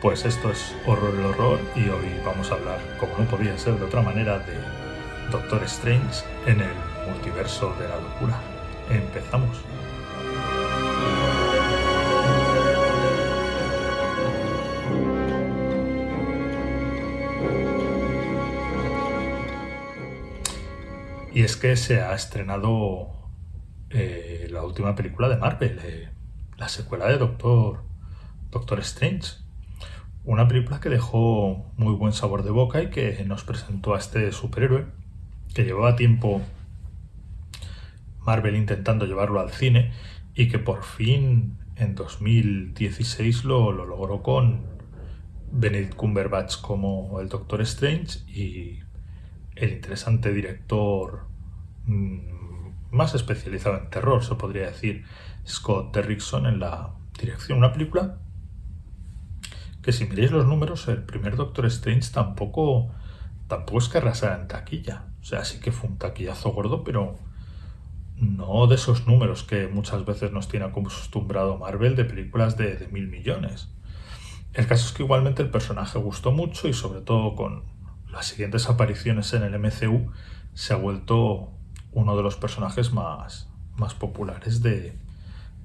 Pues esto es Horror el Horror y hoy vamos a hablar, como no podía ser de otra manera, de Doctor Strange en el multiverso de la locura. Empezamos. Y es que se ha estrenado eh, la última película de Marvel, eh, la secuela de Doctor, Doctor Strange. Una película que dejó muy buen sabor de boca y que nos presentó a este superhéroe que llevaba tiempo Marvel intentando llevarlo al cine y que por fin en 2016 lo, lo logró con Benedict Cumberbatch como el Doctor Strange y el interesante director mmm, más especializado en terror, se podría decir, Scott Derrickson en la dirección. Una película que si miréis los números, el primer Doctor Strange tampoco, tampoco es que arrasara en taquilla. O sea, sí que fue un taquillazo gordo, pero no de esos números que muchas veces nos tiene acostumbrado Marvel de películas de, de mil millones. El caso es que igualmente el personaje gustó mucho y sobre todo con las siguientes apariciones en el MCU se ha vuelto uno de los personajes más, más populares de,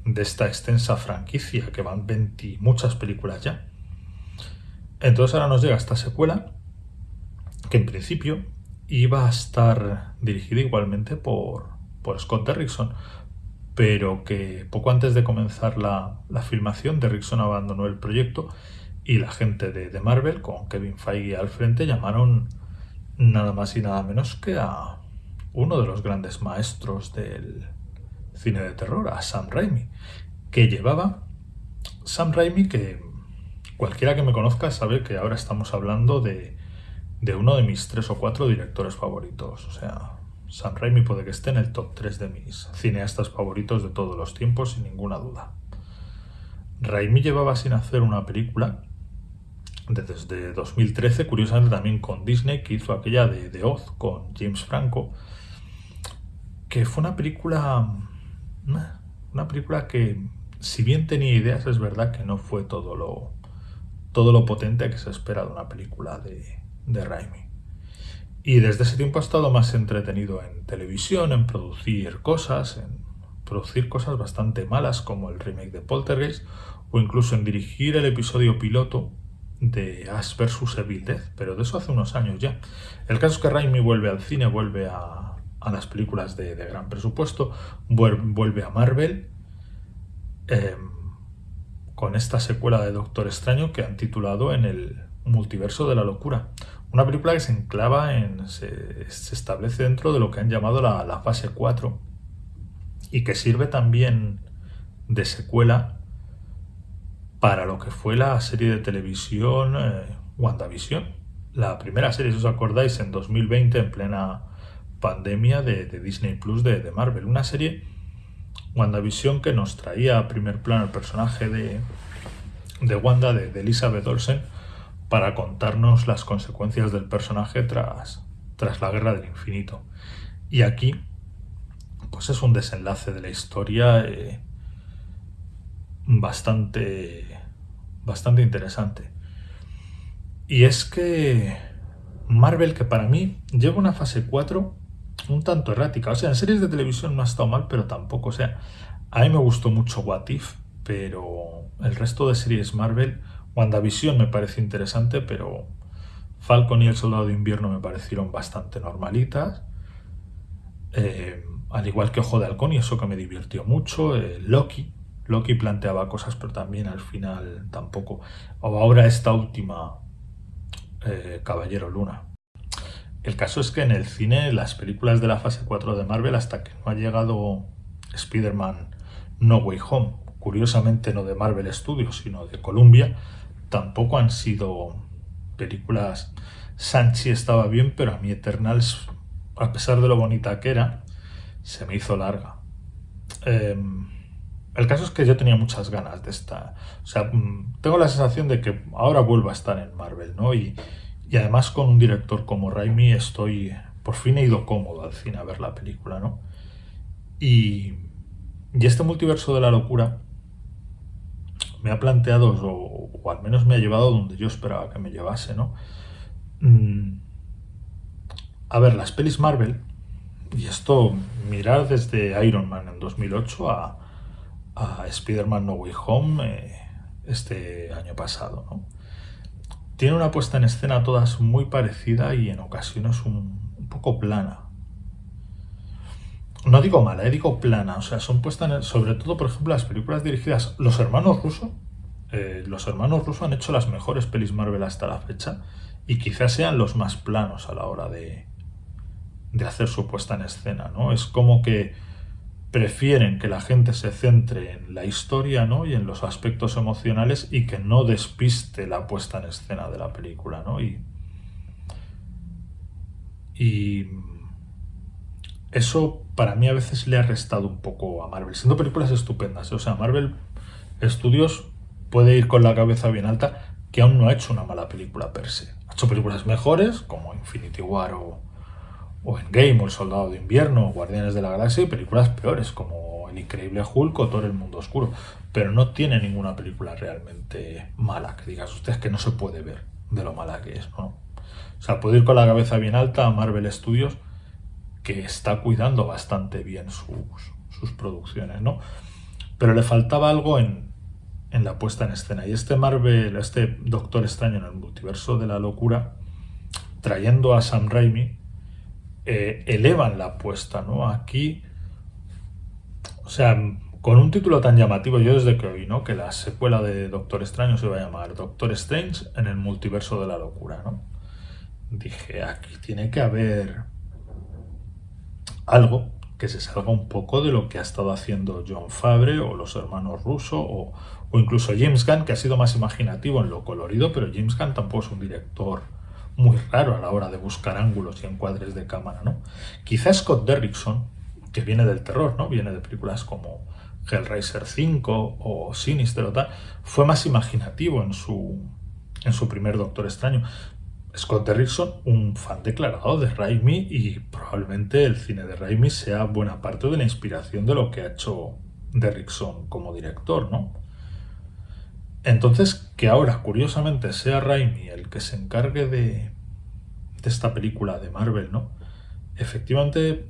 de esta extensa franquicia, que van 20 muchas películas ya. Entonces ahora nos llega esta secuela, que en principio iba a estar dirigida igualmente por, por Scott Derrickson, pero que poco antes de comenzar la, la, filmación, Derrickson abandonó el proyecto y la gente de, de, Marvel, con Kevin Feige al frente, llamaron nada más y nada menos que a uno de los grandes maestros del cine de terror, a Sam Raimi, que llevaba Sam Raimi que Cualquiera que me conozca sabe que ahora estamos hablando de, de uno de mis tres o cuatro directores favoritos. O sea, Sam Raimi puede que esté en el top 3 de mis cineastas favoritos de todos los tiempos, sin ninguna duda. Raimi llevaba sin hacer una película desde 2013, curiosamente también con Disney, que hizo aquella de, de Oz con James Franco, que fue una película, una película que, si bien tenía ideas, es verdad que no fue todo lo, todo lo potente que se espera de una película de, de Raimi. Y desde ese tiempo ha estado más entretenido en televisión, en producir cosas, en producir cosas bastante malas como el remake de Poltergeist o incluso en dirigir el episodio piloto de Ash vs Evil Dead, pero de eso hace unos años ya. El caso es que Raimi vuelve al cine, vuelve a, a las películas de, de, gran presupuesto, vuelve a Marvel. Eh, con esta secuela de Doctor Extraño que han titulado en el multiverso de la locura. Una película que se enclava en. se, se establece dentro de lo que han llamado la, fase 4 y que sirve también de secuela para lo que fue la serie de televisión eh, WandaVision. La primera serie, si os acordáis, en 2020, en plena pandemia de, de Disney Plus de, de Marvel. Una serie WandaVision que nos traía a primer plano el personaje de, de Wanda, de, de, Elizabeth Olsen, para contarnos las consecuencias del personaje tras, tras la Guerra del Infinito. Y aquí, pues es un desenlace de la historia eh, bastante, bastante interesante. Y es que Marvel, que para mí lleva una fase 4 un tanto errática. O sea, en series de televisión no ha estado mal, pero tampoco. O sea, a mí me gustó mucho What If, pero el resto de series Marvel, WandaVision me parece interesante, pero Falcon y el Soldado de Invierno me parecieron bastante normalitas. Eh, al igual que Ojo de Halcón, y eso que me divirtió mucho. Eh, Loki. Loki planteaba cosas, pero también al final tampoco. O ahora esta última, eh, Caballero Luna. El caso es que en el cine, las películas de la fase 4 de Marvel, hasta que no ha llegado Spider-Man No Way Home, curiosamente no de Marvel Studios, sino de Columbia, tampoco han sido películas... Sanchi estaba bien, pero a mí Eternals, a pesar de lo bonita que era, se me hizo larga. Eh, el caso es que yo tenía muchas ganas de esta... O sea, mm, tengo la sensación de que ahora vuelvo a estar en Marvel, ¿no? Y, y además con un director como Raimi estoy, por fin he ido cómodo al cine a ver la película, ¿no? Y, y este multiverso de la locura me ha planteado, o, al menos me ha llevado donde yo esperaba que me llevase, ¿no? Mm, a ver, las pelis Marvel, y esto mirar desde Iron Man en 2008 a, a Spider-Man No Way Home eh, este año pasado, ¿no? Tiene una puesta en escena todas muy parecida y en ocasiones un, poco plana. No digo mala, eh, digo plana. O sea, son puestas en sobre todo, por ejemplo, las películas dirigidas. Los hermanos Russo, eh, los hermanos Russo han hecho las mejores pelis Marvel hasta la fecha y quizás sean los más planos a la hora de, de hacer su puesta en escena, ¿no? Es como que prefieren que la gente se centre en la historia ¿no? y en los aspectos emocionales y que no despiste la puesta en escena de la película. ¿no? Y, y eso para mí a veces le ha restado un poco a Marvel, siendo películas estupendas. ¿eh? O sea, Marvel Studios puede ir con la cabeza bien alta, que aún no ha hecho una mala película per se. Ha hecho películas mejores, como Infinity War o, o Game o El Soldado de Invierno, o Guardianes de la Galaxia, y películas peores, como El Increíble Hulk o Thor el Mundo Oscuro. Pero no tiene ninguna película realmente mala, que digas ustedes que no se puede ver de lo mala que es, ¿no? O sea, puede ir con la cabeza bien alta a Marvel Studios, que está cuidando bastante bien sus, sus producciones, ¿no? Pero le faltaba algo en, en la puesta en escena. Y este Marvel, este Doctor Extraño en el multiverso de la locura, trayendo a Sam Raimi, eh, elevan la apuesta, ¿no? Aquí, o sea, con un título tan llamativo, yo desde que oí, ¿no? Que la secuela de Doctor Extraño se va a llamar Doctor Strange en el multiverso de la locura, ¿no? Dije, aquí tiene que haber algo que se salga un poco de lo que ha estado haciendo John Fabre o los hermanos Russo o, o incluso James Gunn, que ha sido más imaginativo en lo colorido, pero James Gunn tampoco es un director muy raro a la hora de buscar ángulos y encuadres de cámara, ¿no? Quizá Scott Derrickson, que viene del terror, ¿no? Viene de películas como Hellraiser 5 o Sinister o tal, fue más imaginativo en su, en su primer Doctor Extraño. Scott Derrickson, un fan declarado de Raimi y probablemente el cine de Raimi sea buena parte de la inspiración de lo que ha hecho Derrickson como director, ¿no? Entonces, que ahora, curiosamente, sea Raimi el que se encargue de, esta película de Marvel, ¿no? Efectivamente,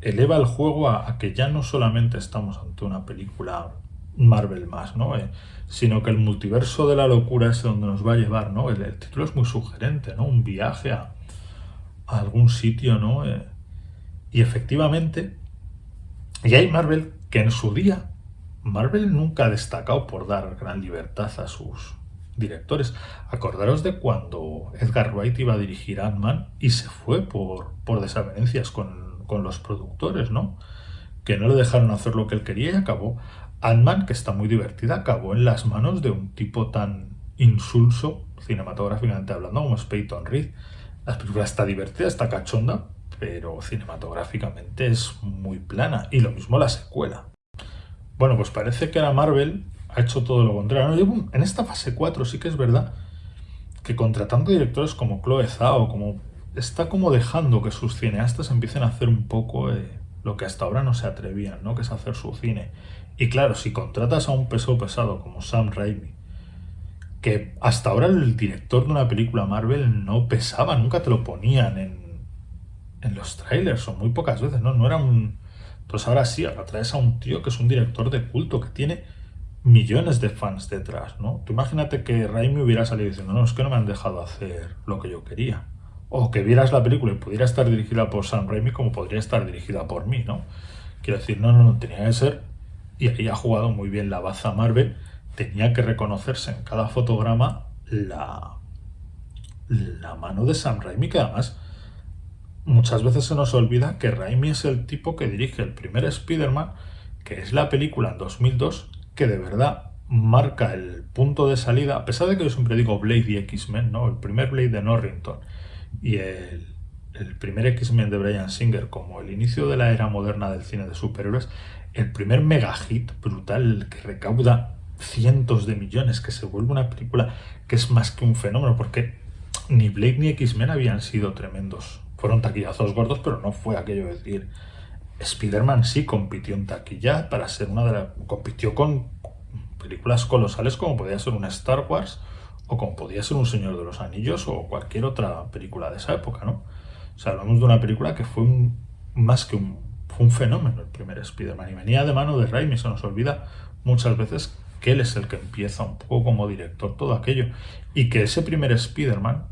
eleva el juego a, que ya no solamente estamos ante una película Marvel más, ¿no? Eh, sino que el multiverso de la locura es donde nos va a llevar, ¿no? El, título es muy sugerente, ¿no? Un viaje a, algún sitio, ¿no? Eh, y efectivamente, y hay Marvel que en su día Marvel nunca ha destacado por dar gran libertad a sus directores. Acordaros de cuando Edgar Wright iba a dirigir Ant-Man y se fue por, por desavenencias con, con, los productores, ¿no? Que no le dejaron hacer lo que él quería y acabó. Ant-Man, que está muy divertida, acabó en las manos de un tipo tan insulso, cinematográficamente hablando, como es Peyton Reed. La película está divertida, está cachonda, pero cinematográficamente es muy plana. Y lo mismo la secuela. Bueno, pues parece que ahora Marvel ha hecho todo lo contrario. En esta fase 4 sí que es verdad que contratando directores como Chloe Zhao, como está como dejando que sus cineastas empiecen a hacer un poco eh, lo que hasta ahora no se atrevían, ¿no? que es hacer su cine. Y claro, si contratas a un peso pesado como Sam Raimi, que hasta ahora el director de una película Marvel no pesaba, nunca te lo ponían en, en los trailers, o muy pocas veces, ¿no? No era un, entonces ahora sí, ahora traes a un tío que es un director de culto, que tiene millones de fans detrás, ¿no? Tú imagínate que Raimi hubiera salido diciendo, no, es que no me han dejado hacer lo que yo quería. O que vieras la película y pudiera estar dirigida por Sam Raimi como podría estar dirigida por mí, ¿no? Quiero decir, no, no, no, tenía que ser, y ahí ha jugado muy bien la baza Marvel, tenía que reconocerse en cada fotograma la, la mano de Sam Raimi, que además muchas veces se nos olvida que Raimi es el tipo que dirige el primer Spider-Man, que es la película en 2002 que de verdad marca el punto de salida, a pesar de que yo siempre digo Blade y X-Men, ¿no? El primer Blade de Norrington y el, el primer X-Men de Brian Singer como el inicio de la era moderna del cine de superhéroes, el primer mega hit brutal que recauda cientos de millones, que se vuelve una película que es más que un fenómeno, porque ni Blade ni X-Men habían sido tremendos fueron taquillazos gordos, pero no fue aquello de decir. Spider-Man sí compitió en taquilla para ser una de las. compitió con películas colosales como podía ser una Star Wars o como podía ser un Señor de los Anillos o cualquier otra película de esa época, ¿no? O sea, hablamos de una película que fue más que un, fue un fenómeno el primer Spider-Man y venía de mano de Raimi, se nos olvida muchas veces que él es el que empieza un poco como director todo aquello y que ese primer Spider-Man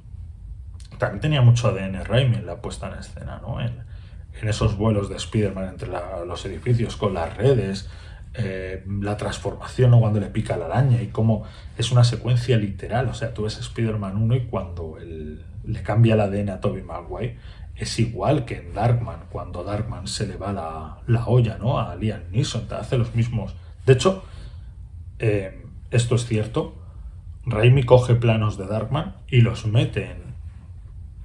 también tenía mucho ADN Raimi en la puesta en escena, ¿no? En, esos vuelos de Spider-Man entre los edificios con las redes, eh, la transformación o cuando le pica la araña y cómo es una secuencia literal. O sea, tú ves Spider-Man 1 y cuando le cambia el ADN a Tobey Maguire es igual que en Darkman, cuando Darkman se le va la, olla ¿no? a Liam Neeson, te hace los mismos. De hecho, eh, esto es cierto, Raimi coge planos de Darkman y los mete en,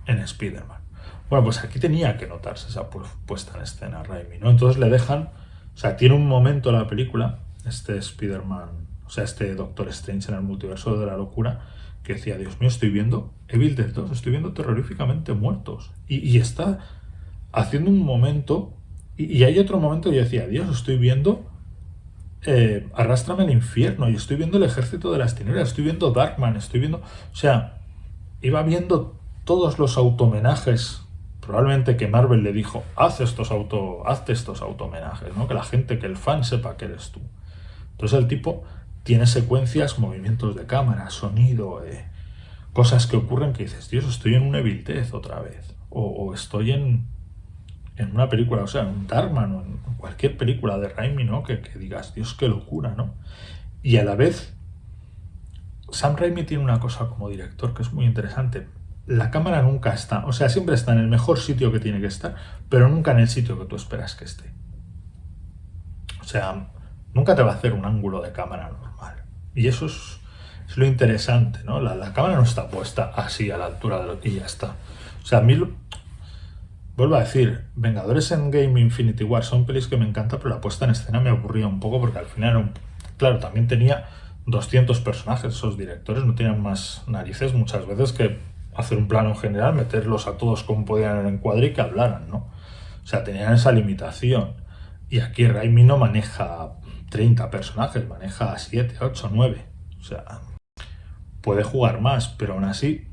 en Spider-Man. Bueno, pues aquí tenía que notarse esa puesta en escena Raimi, ¿no? Entonces le dejan, o sea, tiene un momento la película, este Spider-Man, o sea, este Doctor Strange en el multiverso de la locura, que decía, Dios mío, estoy viendo Evil Dead 2, estoy viendo terroríficamente muertos. Y, está haciendo un momento, y, hay otro momento que yo decía, Dios, estoy viendo eh, Arrástrame al infierno, y estoy viendo el ejército de las tinieblas, estoy viendo Darkman, estoy viendo... O sea, iba viendo todos los automenajes probablemente que Marvel le dijo, haz estos auto, hazte estos automenajes, ¿no? Que la gente, que el fan sepa que eres tú. Entonces el tipo tiene secuencias, movimientos de cámara, sonido, eh, cosas que ocurren que dices, Dios, estoy en una Evil otra vez. O, estoy en, en, una película, o sea, en un Darkman o en cualquier película de Raimi, ¿no? Que, que digas, Dios, qué locura, ¿no? Y a la vez, Sam Raimi tiene una cosa como director que es muy interesante la cámara nunca está, o sea, siempre está en el mejor sitio que tiene que estar, pero nunca en el sitio que tú esperas que esté. O sea, nunca te va a hacer un ángulo de cámara normal. Y eso es, lo interesante, ¿no? La, cámara no está puesta así a la altura de lo que ya está. O sea, a mí, vuelvo a decir, Vengadores en Game Infinity War son pelis que me encanta, pero la puesta en escena me aburría un poco porque al final, claro, también tenía 200 personajes, esos directores no tenían más narices muchas veces que hacer un plano general, meterlos a todos como podían en el encuadre y que hablaran, ¿no? O sea, tenían esa limitación. Y aquí Raimi no maneja 30 personajes, maneja 7, 8, 9. O sea, puede jugar más, pero aún así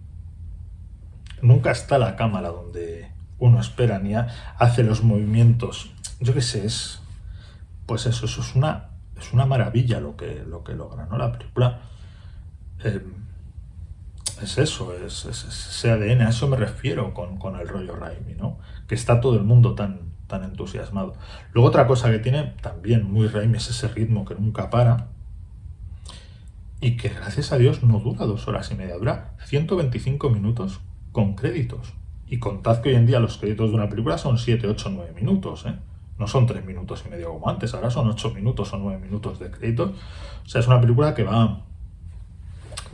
nunca está la cámara donde uno espera ni hace los movimientos. Yo qué sé, es pues eso, eso es una es una maravilla lo que lo que logra, ¿no? La película eh, es eso, es, ese ADN, a eso me refiero con, el rollo Raimi, ¿no? Que está todo el mundo tan, tan entusiasmado. Luego otra cosa que tiene también muy Raimi es ese ritmo que nunca para y que gracias a Dios no dura dos horas y media, dura 125 minutos con créditos. Y contad que hoy en día los créditos de una película son 7, 8, 9 minutos, ¿eh? No son 3 minutos y medio como antes, ahora son 8 minutos o 9 minutos de créditos. O sea, es una película que va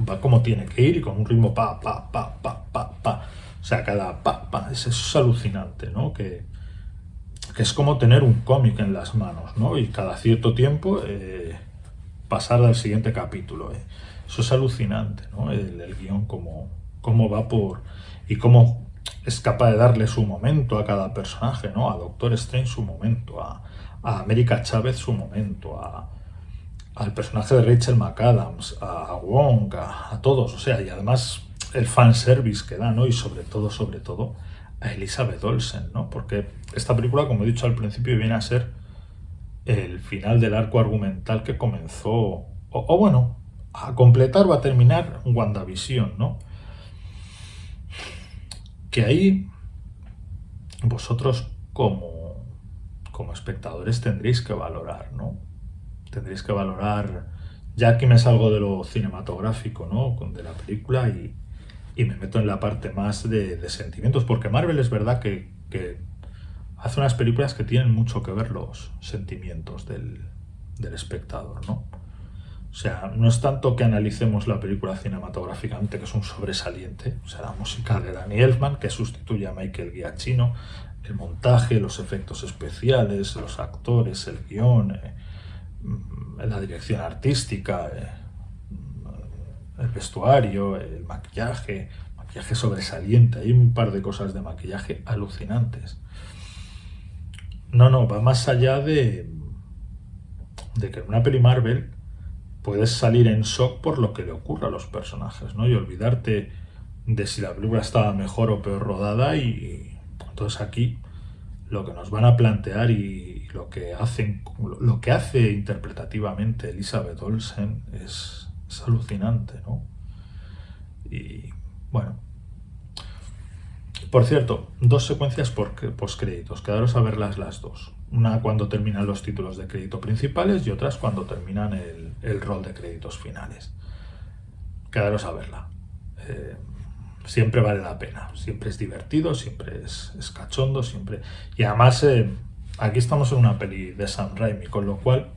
va como tiene que ir y con un ritmo pa, pa, pa, pa, pa, pa. O sea, cada pa, pa, eso es alucinante, ¿no? Que, que es como tener un cómic en las manos, ¿no? Y cada cierto tiempo eh, pasar al siguiente capítulo. ¿eh? Eso es alucinante, ¿no? El, guion, cómo, cómo va por... y cómo es capaz de darle su momento a cada personaje, ¿no? A Doctor Strange su momento, a, a América Chávez su momento, a, al personaje de Rachel McAdams, a Wong, a, todos, o sea, y además el fanservice que da, ¿no? Y sobre todo, sobre todo, a Elizabeth Olsen, ¿no? Porque esta película, como he dicho al principio, viene a ser el final del arco argumental que comenzó, o, bueno, a completar o a terminar WandaVision, ¿no? Que ahí vosotros como, como espectadores tendréis que valorar. Tendréis que valorar, ya que me salgo de lo cinematográfico, ¿no? De la película y, me meto en la parte más de, sentimientos, porque Marvel es verdad que, hace unas películas que tienen mucho que ver los sentimientos del, espectador, ¿no? O sea, no es tanto que analicemos la película cinematográficamente, que es un sobresaliente, o sea, la música de Danny Elfman, que sustituye a Michael Giacchino, el montaje, los efectos especiales, los actores, el guion, eh, Mm, la dirección artística, eh, el vestuario, el maquillaje, maquillaje sobresaliente, hay un par de cosas de maquillaje alucinantes. No, no, va más allá de, de que en una peli Marvel puedes salir en shock por lo que le ocurra a los personajes, ¿no? Y olvidarte de si la película estaba mejor o peor rodada y entonces aquí lo que nos van a plantear y lo que hacen lo que hace interpretativamente Elizabeth Olsen es, alucinante, ¿no? Y bueno, por cierto, dos secuencias por postcréditos, quedaros a verlas las dos. Una cuando terminan los títulos de crédito principales y otras cuando terminan el, rol de créditos finales. Quedaros a verla. Eh, siempre vale la pena, siempre es divertido, siempre es, cachondo, siempre... Y además, eh, aquí estamos en una peli de Sam Raimi, con lo cual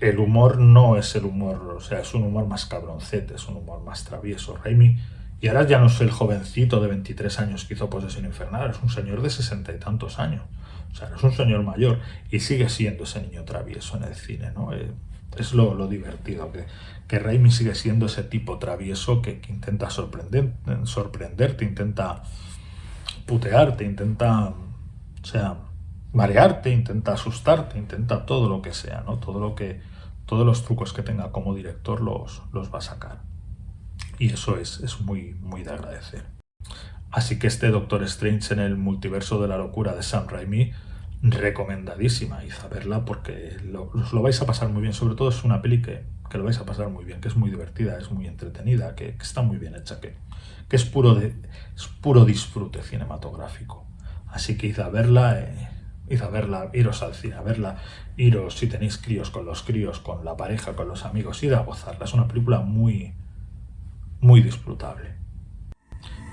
el humor no es el humor, o sea, es un humor más cabroncete, es un humor más travieso. Raimi y ahora ya no es el jovencito de 23 años que hizo Posesión Infernal, es un señor de sesenta y tantos años. O sea, es un señor mayor y sigue siendo ese niño travieso en el cine, ¿no? Eh, es lo, divertido, que, que Raimi sigue siendo ese tipo travieso que, intenta sorprender, sorprenderte, intenta putearte, intenta, o sea, marearte, intenta asustarte, intenta todo lo que sea, ¿no? Todo lo que, todos los trucos que tenga como director los, los va a sacar y eso es, es muy, muy de agradecer. Así que este Doctor Strange en el multiverso de la locura de Sam Raimi, recomendadísima, y verla porque lo, lo vais a pasar muy bien, sobre todo es una peli que, que, lo vais a pasar muy bien, que es muy divertida, es muy entretenida, que, está muy bien hecha, que, que es, puro de, es puro disfrute cinematográfico. Así que id a verla, eh, id a verla, iros al cine a verla, iros si tenéis críos con los críos, con la pareja, con los amigos, id a gozarla. Es una película muy, muy disfrutable.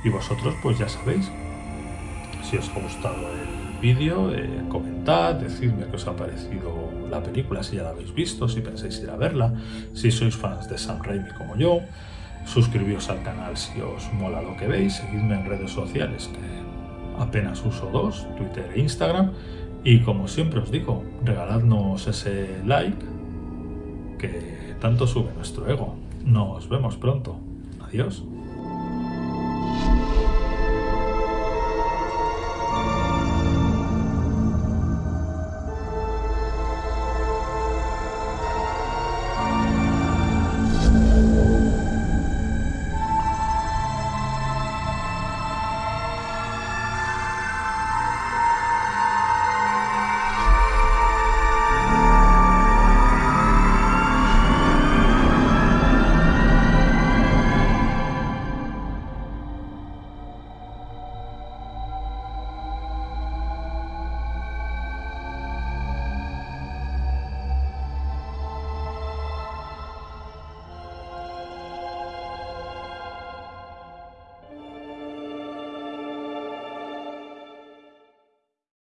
Y vosotros pues ya sabéis, si os ha gustado el vídeo, eh, comentad, decidme qué os ha parecido la película, si ya la habéis visto, si pensáis ir a verla, si sois fans de Sam Raimi como yo, suscribíos al canal si os mola lo que veis, seguidme en redes sociales que apenas uso dos, Twitter e Instagram, y como siempre os digo, regaladnos ese like que tanto sube nuestro ego. Nos vemos pronto. Adiós.